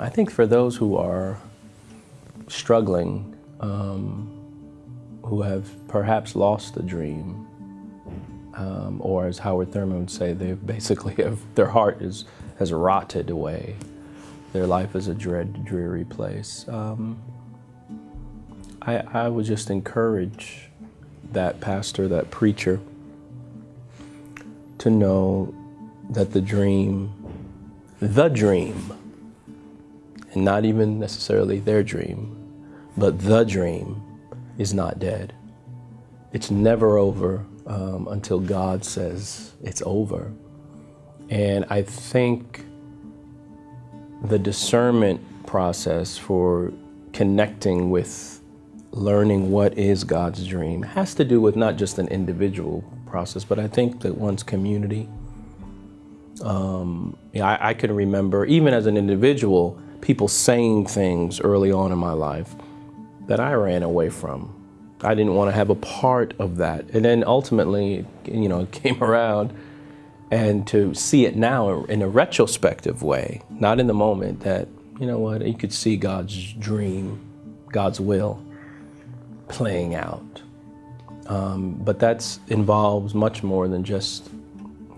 I think for those who are struggling, um, who have perhaps lost the dream, um, or as Howard Thurman would say, they basically have, their heart is, has rotted away. Their life is a dread, dreary place. Um, I, I would just encourage that pastor, that preacher, to know that the dream, the dream, and not even necessarily their dream, but the dream is not dead. It's never over um, until God says it's over. And I think the discernment process for connecting with learning what is God's dream has to do with not just an individual process, but I think that one's community. Um, I, I can remember, even as an individual, people saying things early on in my life that I ran away from. I didn't want to have a part of that. And then ultimately, you know, it came around and to see it now in a retrospective way, not in the moment that, you know what, you could see God's dream, God's will playing out. Um, but that involves much more than just,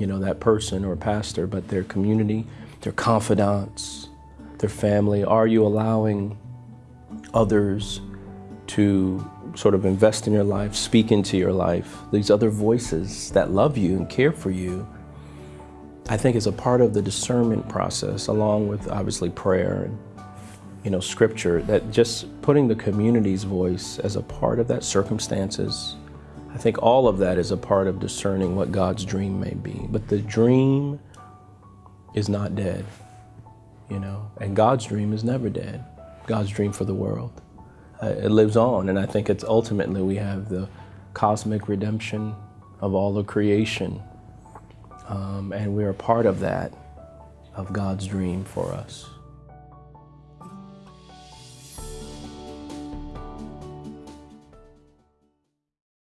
you know, that person or pastor, but their community, their confidants, their family? Are you allowing others to sort of invest in your life, speak into your life? These other voices that love you and care for you, I think is a part of the discernment process, along with obviously prayer and you know, scripture, that just putting the community's voice as a part of that circumstances, I think all of that is a part of discerning what God's dream may be. But the dream is not dead you know, and God's dream is never dead. God's dream for the world. Uh, it lives on, and I think it's ultimately we have the cosmic redemption of all of creation, um, and we're a part of that, of God's dream for us.